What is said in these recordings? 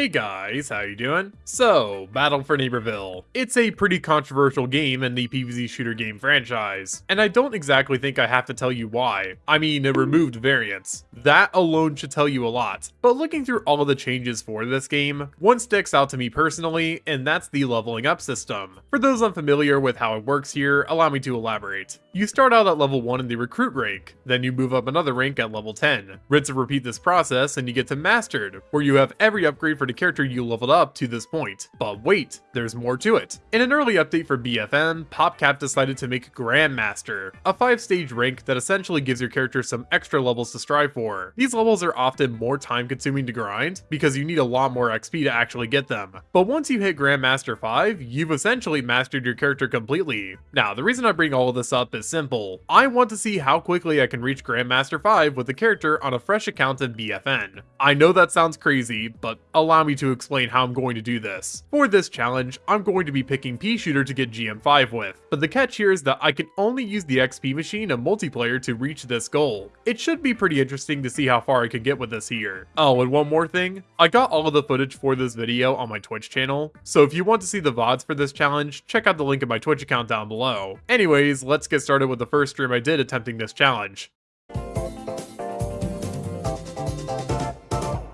Hey guys, how you doing? So, Battle for Neighborville. It's a pretty controversial game in the PvZ shooter game franchise, and I don't exactly think I have to tell you why. I mean, it removed variants. That alone should tell you a lot. But looking through all of the changes for this game, one sticks out to me personally, and that's the leveling up system. For those unfamiliar with how it works here, allow me to elaborate. You start out at level 1 in the recruit rank, then you move up another rank at level 10. Rinse and repeat this process and you get to mastered, where you have every upgrade for the character you leveled up to this point. But wait, there's more to it. In an early update for BFN, PopCap decided to make Grandmaster, a 5-stage rank that essentially gives your character some extra levels to strive for. These levels are often more time consuming to grind, because you need a lot more XP to actually get them. But once you hit Grandmaster 5, you've essentially mastered your character completely. Now, the reason I bring all of this up is simple. I want to see how quickly I can reach Grandmaster 5 with the character on a fresh account in BFN. I know that sounds crazy, but allow me to explain how I'm going to do this. For this challenge, I'm going to be picking Peashooter to get GM5 with, but the catch here is that I can only use the XP machine and multiplayer to reach this goal. It should be pretty interesting to see how far I can get with this here. Oh, and one more thing, I got all of the footage for this video on my Twitch channel, so if you want to see the VODs for this challenge, check out the link in my Twitch account down below. Anyways, let's get started with the first stream I did attempting this challenge.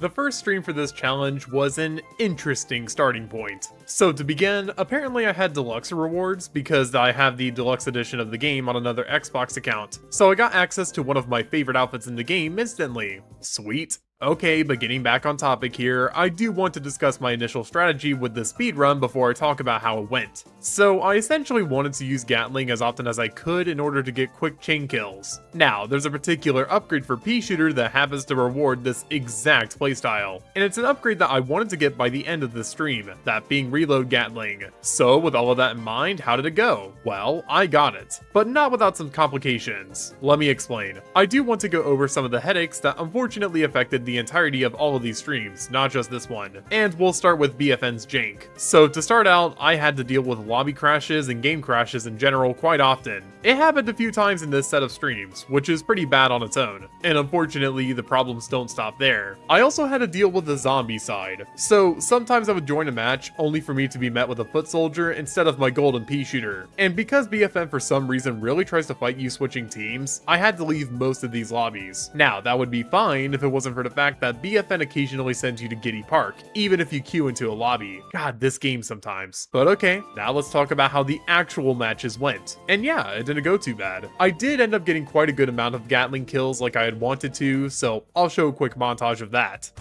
The first stream for this challenge was an interesting starting point. So to begin, apparently I had deluxe rewards because I have the deluxe edition of the game on another Xbox account. So I got access to one of my favorite outfits in the game instantly. Sweet. Okay, but getting back on topic here, I do want to discuss my initial strategy with the speedrun before I talk about how it went. So I essentially wanted to use Gatling as often as I could in order to get quick chain kills. Now, there's a particular upgrade for Peashooter that happens to reward this exact playstyle, and it's an upgrade that I wanted to get by the end of the stream, that being Reload Gatling. So with all of that in mind, how did it go? Well, I got it, but not without some complications. Let me explain. I do want to go over some of the headaches that unfortunately affected the entirety of all of these streams, not just this one. And we'll start with BFN's jank. So to start out, I had to deal with lobby crashes and game crashes in general quite often. It happened a few times in this set of streams, which is pretty bad on its own. And unfortunately, the problems don't stop there. I also had to deal with the zombie side. So sometimes I would join a match only for me to be met with a foot soldier instead of my golden pea shooter. And because BFN for some reason really tries to fight you switching teams, I had to leave most of these lobbies. Now, that would be fine if it wasn't for the fact that BFN occasionally sends you to Giddy Park, even if you queue into a lobby. God, this game sometimes. But okay, now let's talk about how the actual matches went. And yeah, it didn't go too bad. I did end up getting quite a good amount of Gatling kills like I had wanted to, so I'll show a quick montage of that.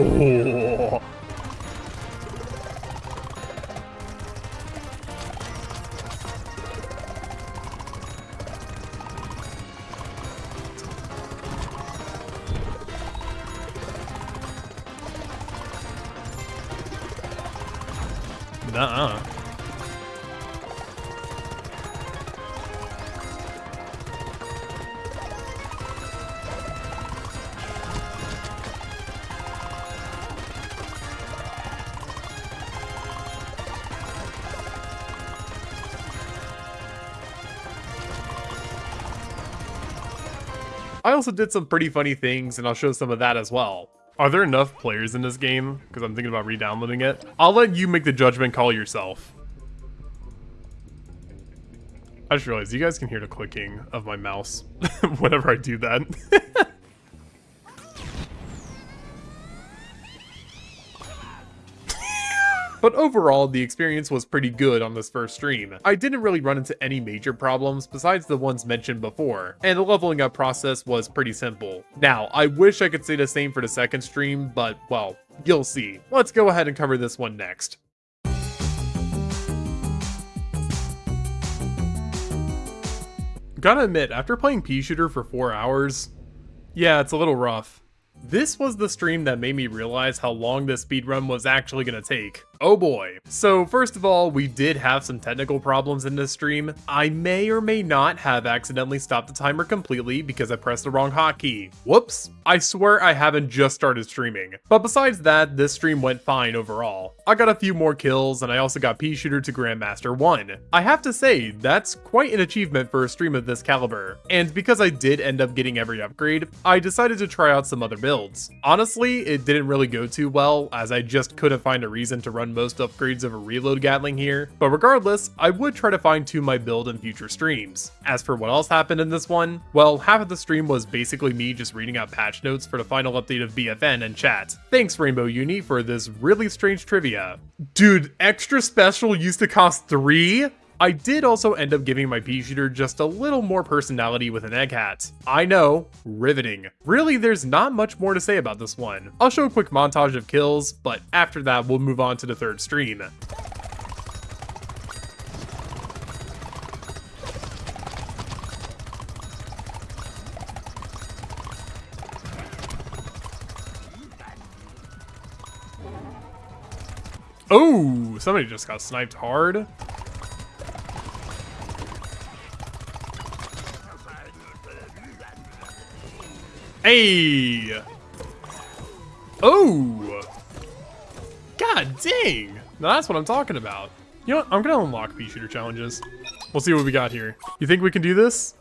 Oh. Nuh-uh. I also did some pretty funny things, and I'll show some of that as well. Are there enough players in this game? Because I'm thinking about re-downloading it. I'll let you make the judgment call yourself. I just realized you guys can hear the clicking of my mouse whenever I do that. But overall, the experience was pretty good on this first stream. I didn't really run into any major problems besides the ones mentioned before, and the leveling up process was pretty simple. Now, I wish I could say the same for the second stream, but well, you'll see. Let's go ahead and cover this one next. Gotta admit, after playing pea shooter for 4 hours, yeah, it's a little rough. This was the stream that made me realize how long this speedrun was actually gonna take. Oh boy. So first of all, we did have some technical problems in this stream. I may or may not have accidentally stopped the timer completely because I pressed the wrong hotkey. Whoops. I swear I haven't just started streaming. But besides that, this stream went fine overall. I got a few more kills and I also got Pea Shooter to Grandmaster 1. I have to say, that's quite an achievement for a stream of this caliber. And because I did end up getting every upgrade, I decided to try out some other builds. Honestly, it didn't really go too well as I just couldn't find a reason to run most upgrades of a reload Gatling here, but regardless, I would try to fine tune my build in future streams. As for what else happened in this one, well, half of the stream was basically me just reading out patch notes for the final update of BFN and chat. Thanks Rainbow Uni for this really strange trivia. Dude, extra special used to cost 3? I did also end up giving my pea shooter just a little more personality with an egg hat. I know, riveting. Really, there's not much more to say about this one. I'll show a quick montage of kills, but after that, we'll move on to the third stream. Oh, somebody just got sniped hard. Hey! Oh! God dang! Now that's what I'm talking about. You know what? I'm gonna unlock pea shooter challenges. We'll see what we got here. You think we can do this?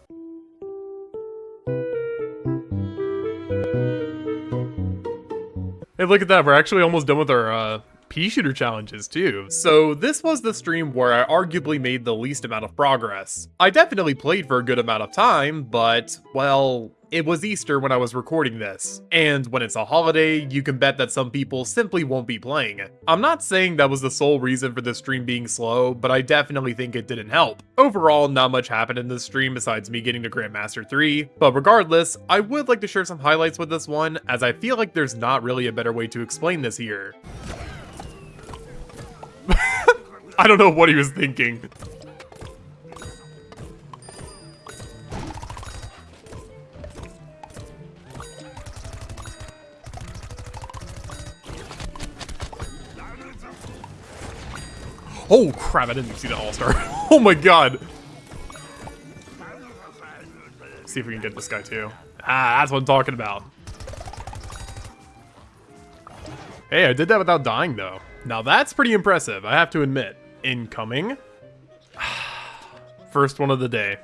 Hey, look at that. We're actually almost done with our uh, pea shooter challenges too. So this was the stream where I arguably made the least amount of progress. I definitely played for a good amount of time, but, well, it was Easter when I was recording this, and when it's a holiday, you can bet that some people simply won't be playing. I'm not saying that was the sole reason for the stream being slow, but I definitely think it didn't help. Overall, not much happened in this stream besides me getting to Grandmaster 3, but regardless, I would like to share some highlights with this one, as I feel like there's not really a better way to explain this here. I don't know what he was thinking. Oh crap, I didn't see the all-star. oh my god. see if we can get this guy too. Ah, that's what I'm talking about. Hey, I did that without dying though. Now that's pretty impressive, I have to admit. Incoming. First one of the day.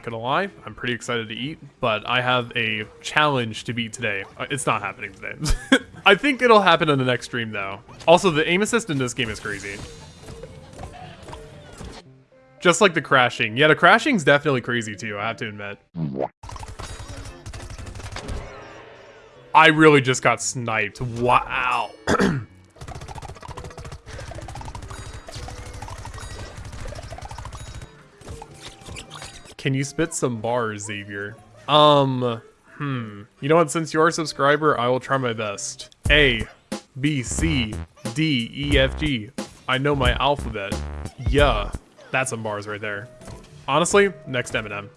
Not gonna lie, I'm pretty excited to eat, but I have a challenge to beat today. Uh, it's not happening today. I think it'll happen in the next stream though. Also, the aim assist in this game is crazy. Just like the crashing. Yeah, the crashing's definitely crazy too, I have to admit. I really just got sniped. Wow. Can you spit some bars, Xavier? Um, hmm. You know what? Since you're a subscriber, I will try my best. A, B, C, D, E, F, G. I know my alphabet. Yeah, that's some bars right there. Honestly, next Eminem.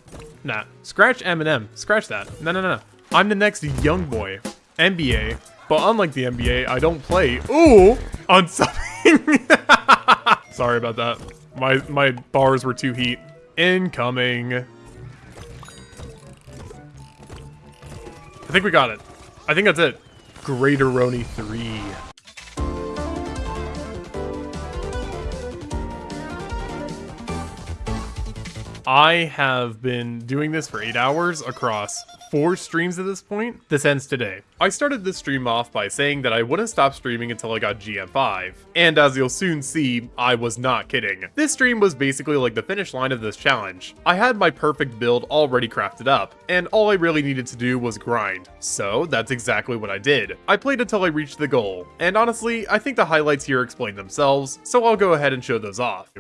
Nah, scratch Eminem. Scratch that. No, no, no. I'm the next young boy. NBA. But unlike the NBA, I don't play. Ooh! On something. Sorry about that. My my bars were too heat. Incoming. I think we got it. I think that's it. Greater Roni 3. I have been doing this for 8 hours across four streams at this point. This ends today. I started this stream off by saying that I wouldn't stop streaming until I got GM5. And as you'll soon see, I was not kidding. This stream was basically like the finish line of this challenge. I had my perfect build already crafted up, and all I really needed to do was grind. So that's exactly what I did. I played until I reached the goal, and honestly, I think the highlights here explain themselves, so I'll go ahead and show those off.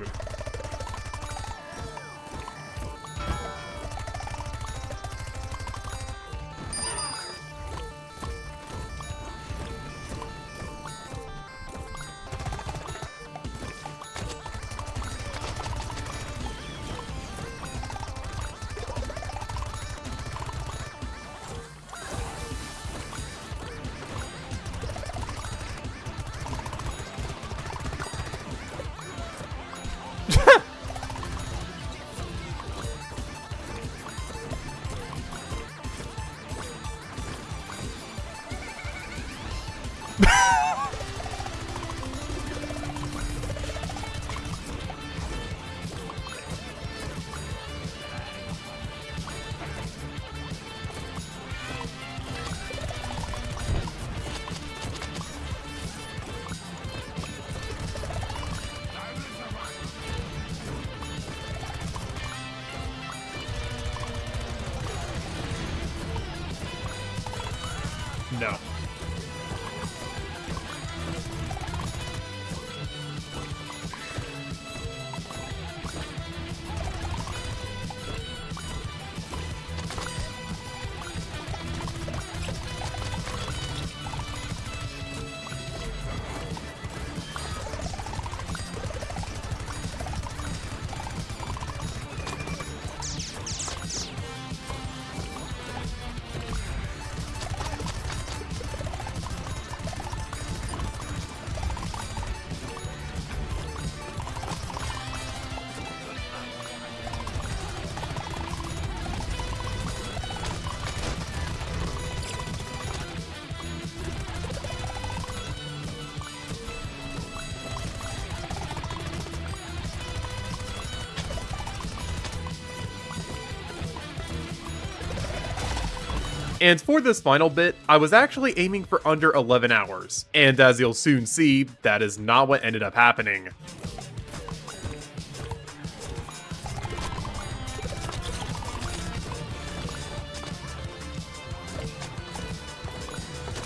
And for this final bit, I was actually aiming for under 11 hours. And as you'll soon see, that is not what ended up happening.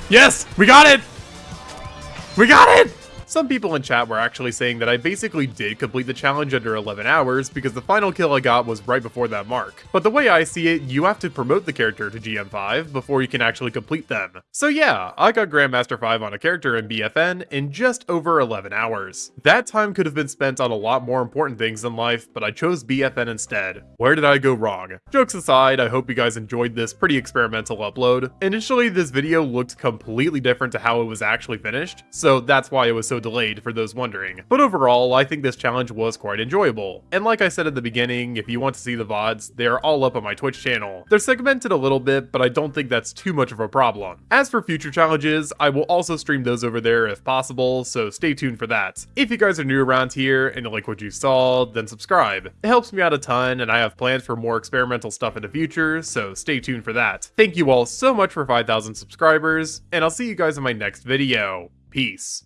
Yes! We got it! We got it! Some people in chat were actually saying that I basically did complete the challenge under 11 hours because the final kill I got was right before that mark. But the way I see it, you have to promote the character to GM5 before you can actually complete them. So yeah, I got Grandmaster 5 on a character in BFN in just over 11 hours. That time could have been spent on a lot more important things in life, but I chose BFN instead. Where did I go wrong? Jokes aside, I hope you guys enjoyed this pretty experimental upload. Initially, this video looked completely different to how it was actually finished, so that's why it was so delayed for those wondering. But overall, I think this challenge was quite enjoyable. And like I said at the beginning, if you want to see the VODs, they are all up on my Twitch channel. They're segmented a little bit, but I don't think that's too much of a problem. As for future challenges, I will also stream those over there if possible, so stay tuned for that. If you guys are new around here and you like what you saw, then subscribe. It helps me out a ton, and I have plans for more experimental stuff in the future, so stay tuned for that. Thank you all so much for 5,000 subscribers, and I'll see you guys in my next video. Peace.